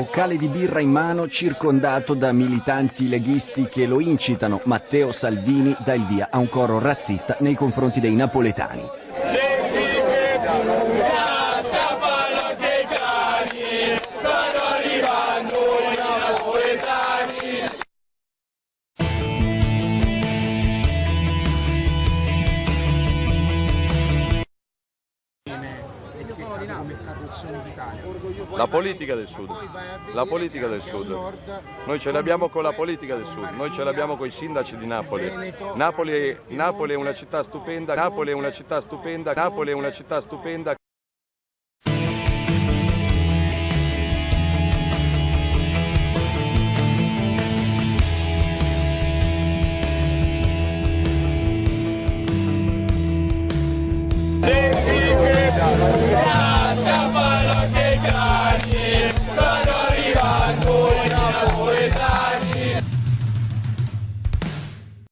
Boccale di birra in mano, circondato da militanti leghisti che lo incitano, Matteo Salvini dà il via a un coro razzista nei confronti dei napoletani. La politica del Sud. La politica del Sud. Noi ce l'abbiamo con la politica del Sud, noi ce l'abbiamo con i sindaci di Napoli. Napoli, Napoli è una città stupenda, Napoli è una città stupenda, Napoli è una città stupenda. Yeah.